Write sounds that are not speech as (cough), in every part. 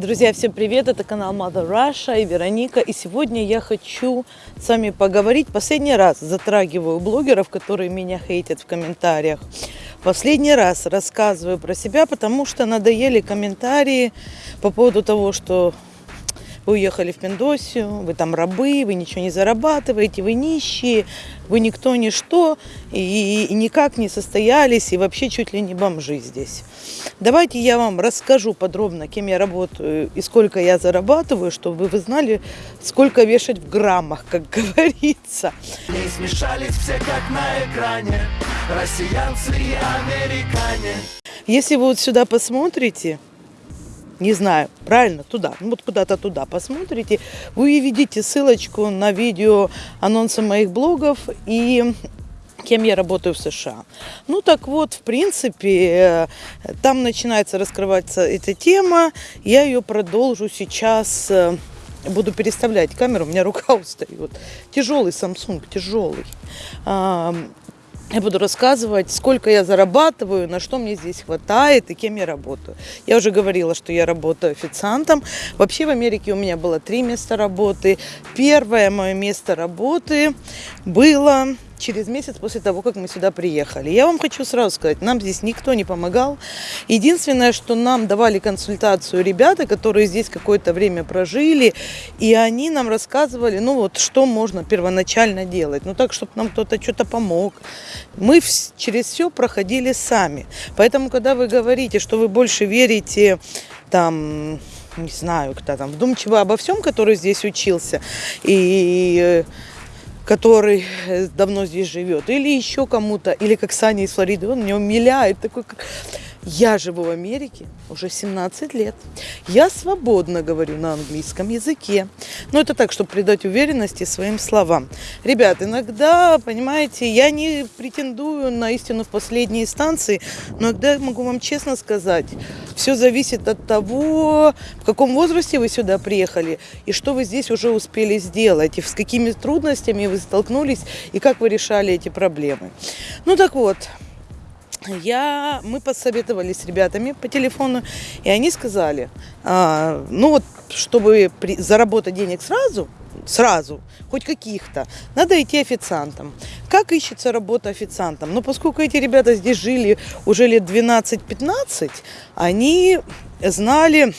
Друзья, всем привет! Это канал Mother Russia и Вероника. И сегодня я хочу с вами поговорить. Последний раз затрагиваю блогеров, которые меня хейтят в комментариях. Последний раз рассказываю про себя, потому что надоели комментарии по поводу того, что вы уехали в Пиндосию, вы там рабы, вы ничего не зарабатываете, вы нищие, вы никто, ничто, и, и никак не состоялись, и вообще чуть ли не бомжи здесь. Давайте я вам расскажу подробно, кем я работаю и сколько я зарабатываю, чтобы вы знали, сколько вешать в граммах, как (laughs) говорится. Не смешались все как на экране, россиянцы и американе. Если вы вот сюда посмотрите, не знаю, правильно, туда, ну вот куда-то туда посмотрите, вы увидите ссылочку на видео анонсы моих блогов и кем я работаю в США. Ну так вот, в принципе, э, там начинается раскрываться эта тема. Я ее продолжу сейчас. э, Буду переставлять камеру, у меня рука (laughs) устает. Тяжелый Samsung, тяжелый. Я буду рассказывать, сколько я зарабатываю, на что мне здесь хватает и кем я работаю. Я уже говорила, что я работаю официантом. Вообще в Америке у меня было три места работы. Первое мое место работы было через месяц после того, как мы сюда приехали. Я вам хочу сразу сказать, нам здесь никто не помогал. Единственное, что нам давали консультацию ребята, которые здесь какое-то время прожили, и они нам рассказывали, ну вот, что можно первоначально делать. Ну так, чтобы нам кто-то что-то помог. Мы через все проходили сами. Поэтому, когда вы говорите, что вы больше верите там не знаю, кто там, вдумчиво обо всем, который здесь учился, и который э, давно здесь живет, или еще кому-то, или как Саня из Флориды, он меня умиляет, такой. Я живу в Америке уже 17 лет. Я свободно говорю на английском языке. Но это так, чтобы придать уверенности своим словам. Ребят, иногда, понимаете, я не претендую на истину в последней инстанции, но иногда могу вам честно сказать, все зависит от того, в каком возрасте вы сюда приехали, и что вы здесь уже успели сделать, и с какими трудностями вы столкнулись, и как вы решали эти проблемы. Ну так вот, я, мы посоветовались с ребятами по телефону, и они сказали, а, ну вот, чтобы при- заработать денег сразу, сразу, хоть каких-то, надо идти официантом. Как ищется работа официантом? Ну, поскольку эти ребята здесь жили уже лет 12-15, они знали,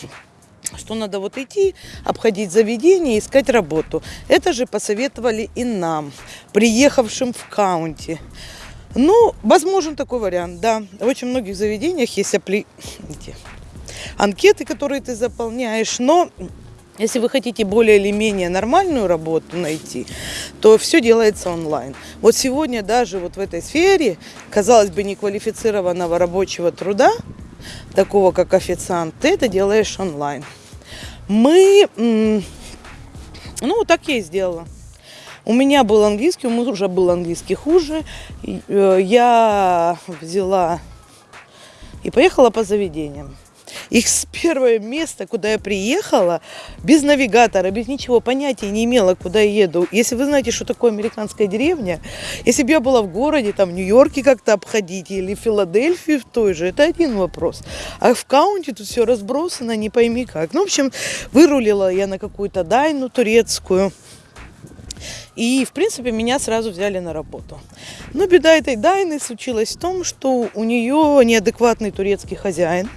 что надо вот идти, обходить заведение, искать работу. Это же посоветовали и нам, приехавшим в каунти. Ну, возможен такой вариант, да. В очень многих заведениях есть апли... эти анкеты, которые ты заполняешь, но если вы хотите более или менее нормальную работу найти, то все делается онлайн. Вот сегодня даже вот в этой сфере, казалось бы, неквалифицированного рабочего труда, такого как официант, ты это делаешь онлайн. Мы, ну, так я и сделала. У меня был английский, у мужа был английский хуже. Э, Я взяла и поехала по заведениям. Их с первое место, куда я приехала, без навигатора, без ничего, понятия не имела, куда я еду. Если вы знаете, что такое американская деревня, если бы я была в городе, там, в Нью-Йорке как-то обходить, или в Филадельфии в той же, это один вопрос. А в каунте тут все разбросано, не пойми как. Ну, в общем, вырулила я на какую-то дайну турецкую. И, в принципе, меня сразу взяли на работу. Но беда этой Дайны случилась в том, что у нее неадекватный турецкий хозяин,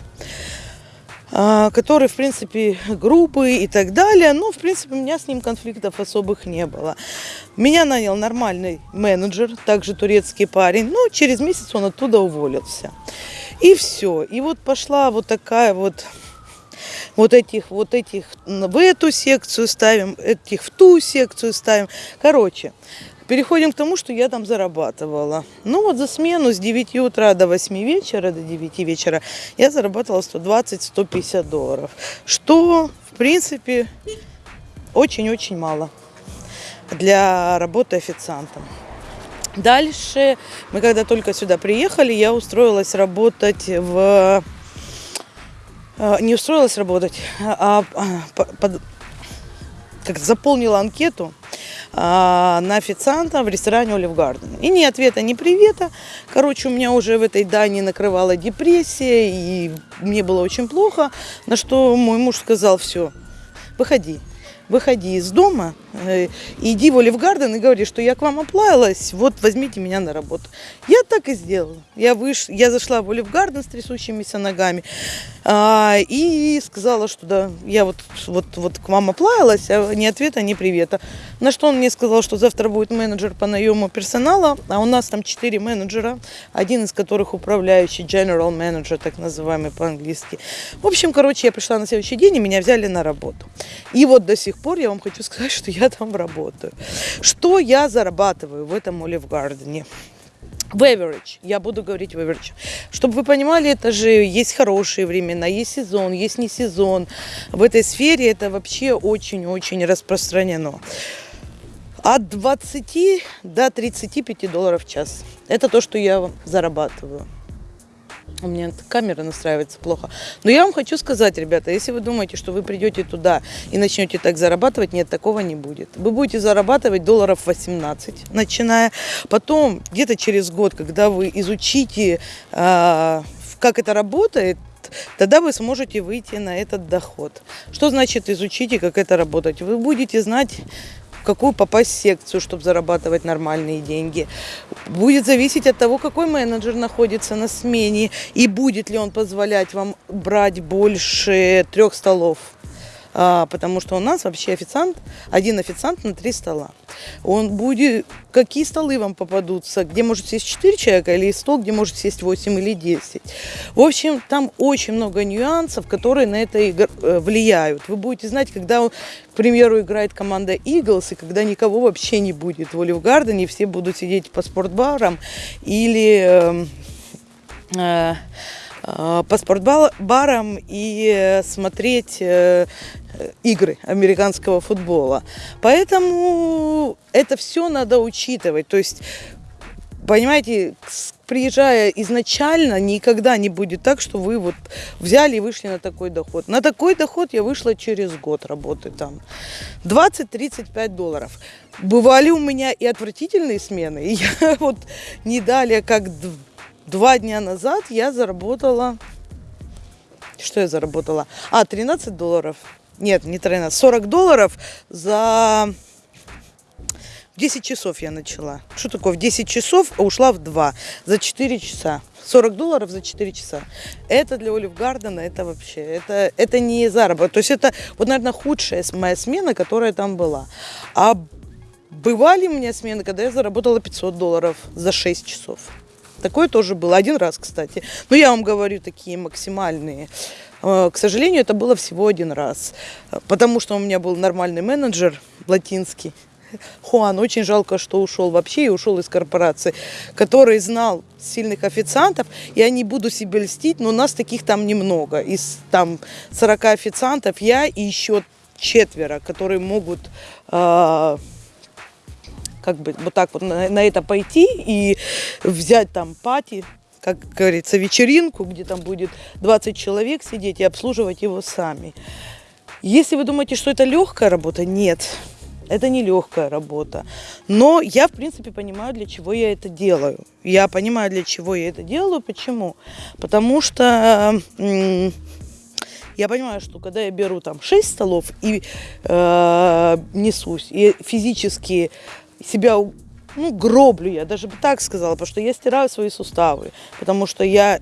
а, который, в принципе, грубый и так далее. Но, в принципе, у меня с ним конфликтов особых не было. Меня нанял нормальный менеджер, также турецкий парень. Но через месяц он оттуда уволился. И все. И вот пошла вот такая вот вот этих, вот этих в эту секцию ставим, этих в ту секцию ставим. Короче, переходим к тому, что я там зарабатывала. Ну вот за смену с 9 утра до 8 вечера, до 9 вечера я зарабатывала 120-150 долларов. Что, в принципе, очень-очень мало для работы официантом. Дальше, мы когда только сюда приехали, я устроилась работать в не устроилась работать, а а, по- под- как заполнила анкету а, на официанта в ресторане Олив Гарден. И ни ответа, ни привета. Короче, у меня уже в этой Дании накрывала депрессия, и мне было очень плохо. На что мой муж сказал, все, выходи выходи из дома, э, иди в Олив Гарден и говори, что я к вам оплавилась, вот возьмите меня на работу. Я так и сделала. Я, выш... я зашла в Олив Гарден с трясущимися ногами а, и сказала, что да, я вот, вот, вот к вам оплавилась, а ни ответа, ни привета. На что он мне сказал, что завтра будет менеджер по наему персонала, а у нас там четыре менеджера, один из которых управляющий, general manager, так называемый по-английски. В общем, короче, я пришла на следующий день, и меня взяли на работу. И вот до сих пор я вам хочу сказать, что я там работаю. Что я зарабатываю в этом Олив Гардене? в average, я буду говорить в average. Чтобы вы понимали, это же есть хорошие времена, есть сезон, есть не сезон. В этой сфере это вообще очень-очень распространено. От 20 до 35 долларов в час. Это то, что я зарабатываю. У меня камера настраивается плохо. Но я вам хочу сказать, ребята, если вы думаете, что вы придете туда и начнете так зарабатывать, нет, такого не будет. Вы будете зарабатывать долларов 18, начиная. Потом, где-то через год, когда вы изучите, э, как это работает, тогда вы сможете выйти на этот доход. Что значит изучите, как это работать? Вы будете знать какую попасть секцию, чтобы зарабатывать нормальные деньги. Будет зависеть от того, какой менеджер находится на смене и будет ли он позволять вам брать больше трех столов потому что у нас вообще официант, один официант на три стола. Он будет, какие столы вам попадутся, где может сесть 4 человека, или стол, где может сесть 8 или 10. В общем, там очень много нюансов, которые на это э, влияют. Вы будете знать, когда, к примеру, играет команда Eagles, и когда никого вообще не будет в Олив Гардене, все будут сидеть по спортбарам или... Эм, э, э, по спортбарам и смотреть э, игры американского футбола. Поэтому это все надо учитывать. То есть, понимаете, приезжая изначально, никогда не будет так, что вы вот взяли и вышли на такой доход. На такой доход я вышла через год работы там. 20-35 долларов. Бывали у меня и отвратительные смены. И я (laughs) вот не далее, как два дня назад я заработала... Что я заработала? А, 13 долларов нет, не 13, 40 долларов за 10 часов я начала. Что такое? В 10 часов, ушла в 2. За 4 часа. 40 долларов за 4 часа. Это для Олив Гардена, это вообще, это, это не заработок. То есть это, вот, наверное, худшая моя смена, которая там была. А бывали у меня смены, когда я заработала 500 долларов за 6 часов. Такое тоже было. Один раз, кстати. Но я вам говорю, такие максимальные. Э, к сожалению, это было всего один раз, потому что у меня был нормальный менеджер латинский, Хуан, очень жалко, что ушел вообще и ушел из корпорации, который знал сильных официантов. Я не буду себе льстить, но нас таких там немного. Из там 40 официантов я и еще четверо, которые могут э, как бы вот так вот на, на это пойти и взять там пати, как говорится, вечеринку, где там будет 20 человек сидеть и обслуживать его сами. Если вы думаете, что это легкая работа, нет, это не легкая работа. Но я, в принципе, понимаю, для чего я это делаю. Я понимаю, для чего я это делаю. Почему? Потому что я понимаю, что когда я беру там 6 столов и э, несусь, и физически себя ну, гроблю я, даже бы так сказала, потому что я стираю свои суставы, потому что я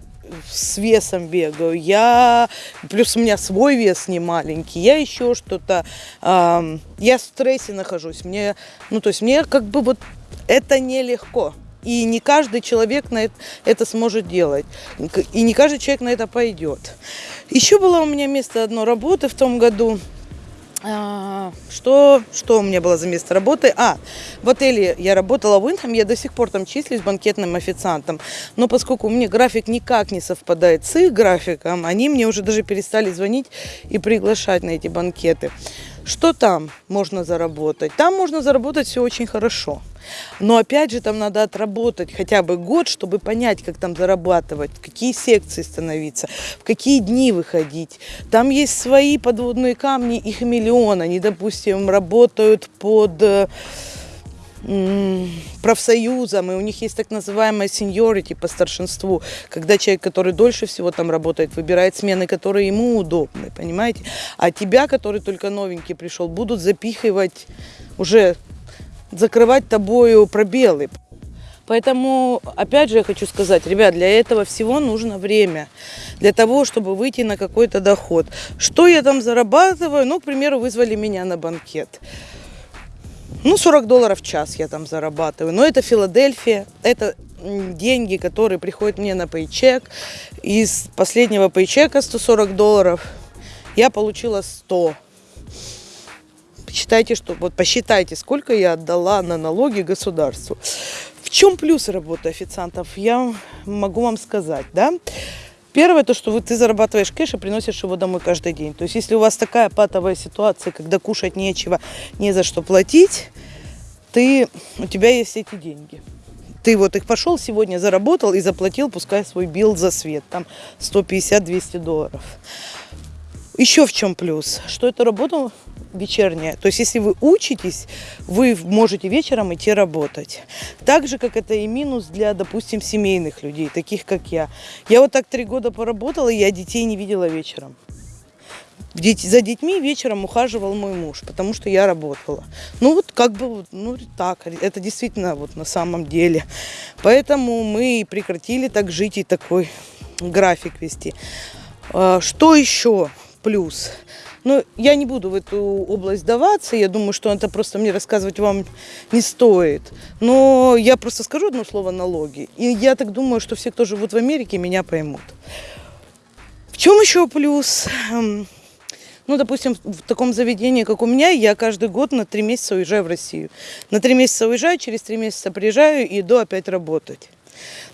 с весом бегаю, я плюс у меня свой вес не маленький, я еще что-то, э, я в стрессе нахожусь, мне, ну то есть мне как бы вот это нелегко. И не каждый человек на это, это сможет делать. И не каждый человек на это пойдет. Еще было у меня место одно работы в том году. А, что, что у меня было за место работы? А, в отеле я работала в Уинхэм, я до сих пор там числюсь банкетным официантом. Но поскольку у меня график никак не совпадает с их графиком, они мне уже даже перестали звонить и приглашать на эти банкеты. Что там можно заработать? Там можно заработать все очень хорошо. Но опять же, там надо отработать хотя бы год, чтобы понять, как там зарабатывать, в какие секции становиться, в какие дни выходить. Там есть свои подводные камни, их миллион. Они, допустим, работают под м, профсоюзам, и у них есть так называемая seniority по старшинству, когда человек, который дольше всего там работает, выбирает смены, которые ему удобны, понимаете? А тебя, который только новенький пришел, будут запихивать уже, закрывать тобою пробелы. Поэтому, опять же, я хочу сказать, ребят, для этого всего нужно время. Для того, чтобы выйти на какой-то доход. Что я там зарабатываю? Ну, к примеру, вызвали меня на банкет. Ну, 40 долларов в час я там зарабатываю. Но это Филадельфия, это деньги, которые приходят мне на пейчек. Из последнего пейчека 140 долларов я получила 100. Считайте, что вот посчитайте, сколько я отдала на налоги государству. В чем плюс работы официантов? Я могу вам сказать, да? Первое, то, что вы, ты зарабатываешь кэш и приносишь его домой каждый день. То есть, если у вас такая патовая ситуация, когда кушать нечего, не за что платить, ты, у тебя есть эти деньги. Ты вот их пошел сегодня, заработал и заплатил, пускай свой билл за свет, там 150-200 долларов. Еще в чем плюс, что это работа вечерняя. То есть, если вы учитесь, вы можете вечером идти работать. Так же, как это и минус для, допустим, семейных людей, таких как я. Я вот так три года поработала, и я детей не видела вечером. За детьми вечером ухаживал мой муж, потому что я работала. Ну вот как бы, ну так, это действительно вот на самом деле. Поэтому мы прекратили так жить и такой график вести. А, Что еще плюс? Ну, я не буду в эту область даваться, я думаю, что это просто мне рассказывать вам не стоит. Но я просто скажу одно слово налоги. И я так думаю, что все, кто живут в Америке, меня поймут. В чем еще плюс? Эм, Ну, допустим, в таком заведении, как у меня, я каждый год на три месяца уезжаю в Россию. На три месяца уезжаю, через три месяца приезжаю и иду опять работать.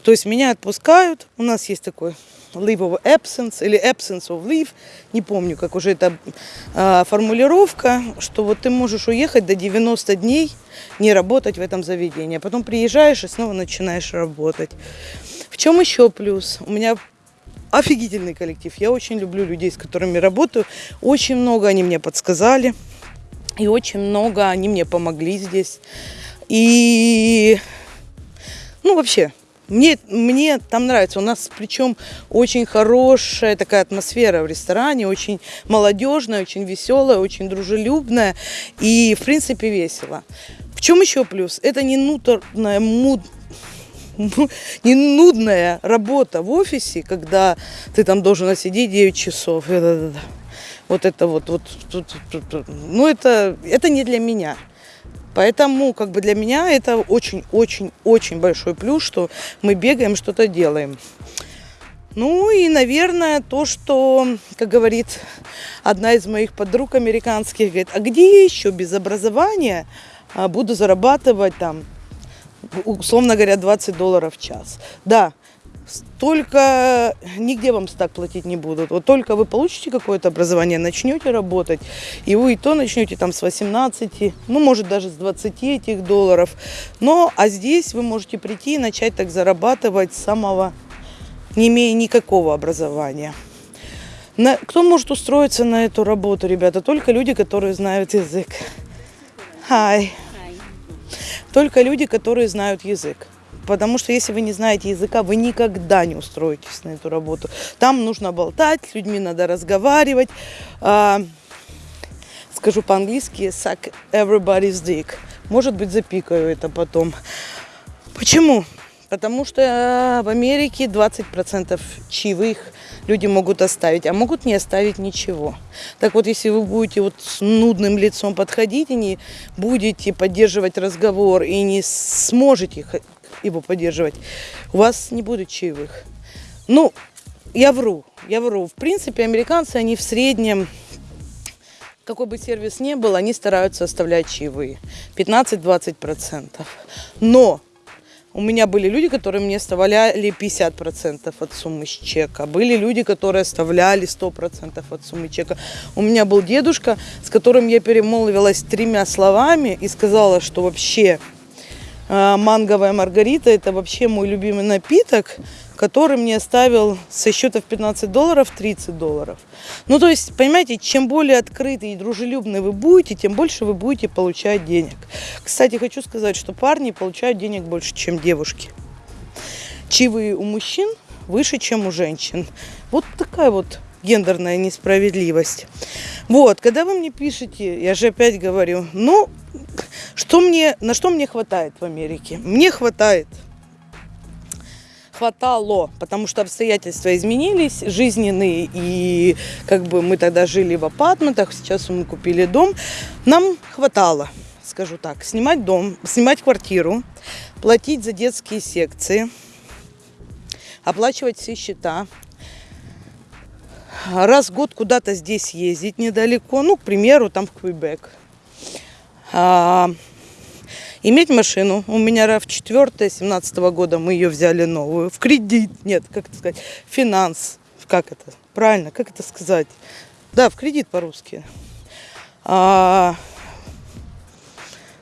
То есть меня отпускают, у нас есть такой leave of absence или absence of leave, не помню, как уже это а, формулировка, что вот ты можешь уехать до 90 дней, не работать в этом заведении, а потом приезжаешь и снова начинаешь работать. В чем еще плюс? У меня офигительный коллектив. Я очень люблю людей, с которыми работаю. Очень много они мне подсказали. И очень много они мне помогли здесь. И, ну, вообще, мне, мне там нравится. У нас причем очень хорошая такая атмосфера в ресторане, очень молодежная, очень веселая, очень дружелюбная и, в принципе, весело. В чем еще плюс? Это не нуторная, муд, не нудная работа в офисе, когда ты там должен сидеть 9 часов. Это- Вот это вот, вот, ну это, это не для меня. Поэтому как бы для меня это очень-очень-очень большой плюс, что мы бегаем, что-то делаем. Ну и, наверное, то, что, как говорит одна из моих подруг американских, говорит, а где еще без образования а, буду зарабатывать там, условно говоря, 20 долларов в час? Да, только нигде вам так платить не будут. Вот только вы получите какое-то образование, начнете работать, и вы и то начнете там с 18, ну, может, даже с 20 этих долларов. Но, а здесь вы можете прийти и начать так зарабатывать с самого, не имея никакого образования. На- кто может устроиться на эту работу, ребята? Только люди, которые знают язык. Hi. Только люди, которые знают язык. Потому что если вы не знаете языка, вы никогда не устроитесь на эту работу. Там нужно болтать, с людьми надо разговаривать. А, скажу по-английски, suck everybody's dick. Может быть, запикаю это потом. Почему? Потому что э, в Америке 20% чаевых люди могут оставить, а могут не оставить ничего. Так вот, если вы будете вот с нудным лицом подходить и не будете поддерживать разговор и не сможете его поддерживать, у вас не будет чаевых. Ну, я вру, я вру. В принципе, американцы, они в среднем какой бы сервис ни был, они стараются оставлять чаевые. 15-20%. Но у меня были люди, которые мне оставляли 50% от суммы с чека. Были люди, которые оставляли 100% от суммы чека. У меня был дедушка, с которым я перемолвилась тремя словами и сказала, что вообще Манговая маргарита – это вообще мой любимый напиток, который мне оставил со счета в 15 долларов 30 долларов. Ну, то есть, понимаете, чем более открытый и дружелюбный вы будете, тем больше вы будете получать денег. Кстати, хочу сказать, что парни получают денег больше, чем девушки. Чаевые у мужчин выше, чем у женщин. Вот такая вот гендерная несправедливость. Вот, когда вы мне пишете, я же опять говорю, ну, что мне, на что мне хватает в Америке? Мне хватает хватало, потому что обстоятельства изменились, жизненные, и как бы мы тогда жили в апартментах, сейчас мы купили дом, нам хватало, скажу так, снимать дом, снимать квартиру, платить за детские секции, оплачивать все счета, раз в год куда-то здесь ездить недалеко, ну, к примеру, там в Квебек. А, иметь машину. У меня RAV4 17 года, мы ее взяли новую. В кредит, нет, как это сказать, финанс. Как это? Правильно, как это сказать? Да, в кредит по-русски. А,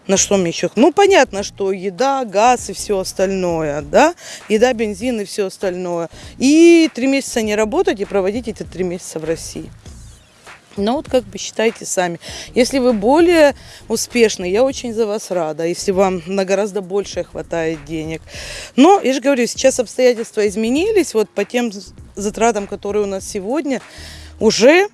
на что мне еще? Ну, понятно, что еда, газ и все остальное, да? Еда, бензин и все остальное. И три месяца не работать и проводить эти три месяца в России. Ну вот как бы считайте сами. Если вы более успешны, я очень за вас рада, если вам на гораздо больше хватает денег. Но, я же говорю, сейчас обстоятельства изменились, вот по тем затратам, которые у нас сегодня, уже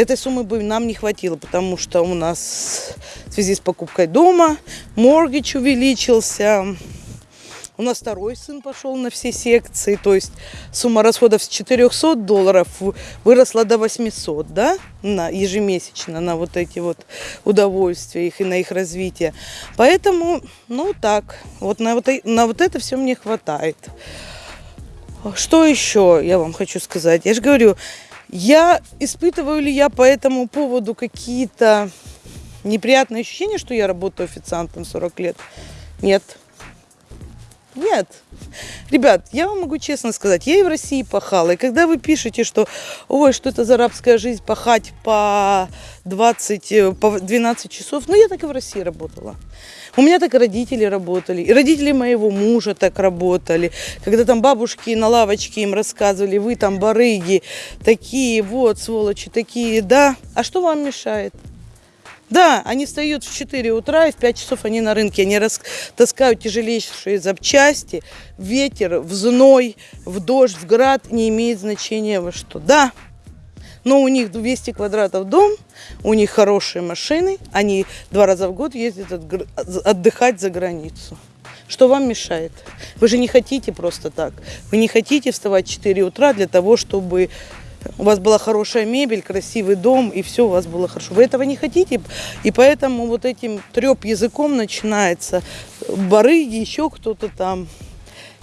этой суммы бы нам не хватило, потому что у нас в связи с покупкой дома моргич увеличился, у нас второй сын пошел на все секции, то есть сумма расходов с 400 долларов выросла до 800, да, на, ежемесячно на вот эти вот удовольствия их и на их развитие. Поэтому, ну так, вот на вот, на вот это все мне хватает. Что еще я вам хочу сказать? Я же говорю, я испытываю ли я по этому поводу какие-то неприятные ощущения, что я работаю официантом 40 лет? Нет. Нет. Ребят, я вам могу честно сказать, я и в России пахала. И когда вы пишете, что ой, что это за арабская жизнь, пахать по 20, э, по 12 часов, ну я так и в России работала. У меня так и родители работали, и родители моего мужа так работали. Когда там бабушки на лавочке им рассказывали, вы там барыги, такие вот сволочи, такие, да. А что вам мешает? Да, они встают в 4 утра, и в 5 часов они на рынке. Они таскают тяжелейшие запчасти, ветер, в зной, в дождь, в град, не имеет значения во что. Да, но у них 200 квадратов дом, у них хорошие машины, они два раза в год ездят отдыхать за границу. Что вам мешает? Вы же не хотите просто так. Вы не хотите вставать в 4 утра для того, чтобы у вас была хорошая мебель, красивый дом, и все у вас было хорошо. Вы этого не хотите, и поэтому вот этим треп языком начинается, барыги, еще кто-то там,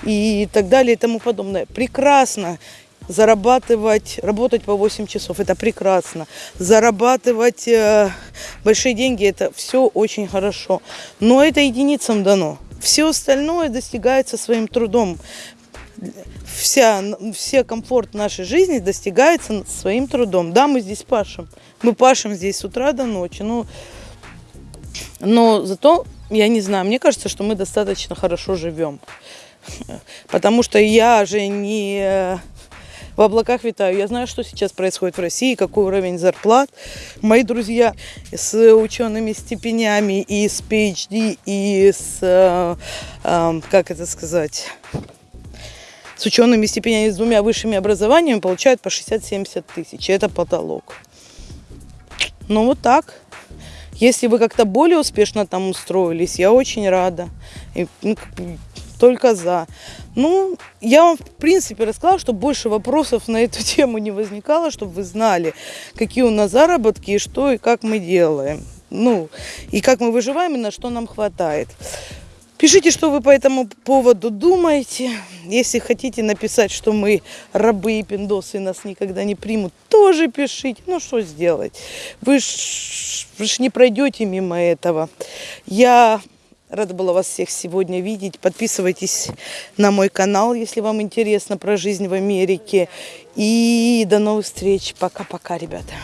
и так далее, и тому подобное. Прекрасно зарабатывать, работать по 8 часов, это прекрасно. Зарабатывать э, большие деньги, это все очень хорошо. Но это единицам дано. Все остальное достигается своим трудом вся, все комфорт нашей жизни достигается своим трудом. Да, мы здесь пашем. Мы пашем здесь с утра до ночи. Но, но зато, я не знаю, мне кажется, что мы достаточно хорошо живем. Потому что я же не в облаках витаю. Я знаю, что сейчас происходит в России, какой уровень зарплат. Мои друзья с учеными степенями и с PhD, и с, э, э, как это сказать, с учеными степенями, с двумя высшими образованиями получают по 60-70 тысяч. Это потолок. Ну вот так. Если вы как-то более успешно там устроились, я очень рада. И, ну, только за. Ну, я вам, в принципе, рассказала, чтобы больше вопросов на эту (laughs) тему не возникало, чтобы вы знали, какие у нас заработки и что и как мы делаем. Ну, и как мы выживаем, и на что нам хватает. Пишите, что вы по этому поводу думаете. Если хотите написать, что мы рабы и пиндосы, нас никогда не примут, тоже пишите. Ну, что сделать? Вы ж, вы ж не пройдете мимо этого. Я рада была вас всех сегодня видеть. Подписывайтесь на мой канал, если вам интересно про жизнь в Америке. И до новых встреч. Пока-пока, ребята.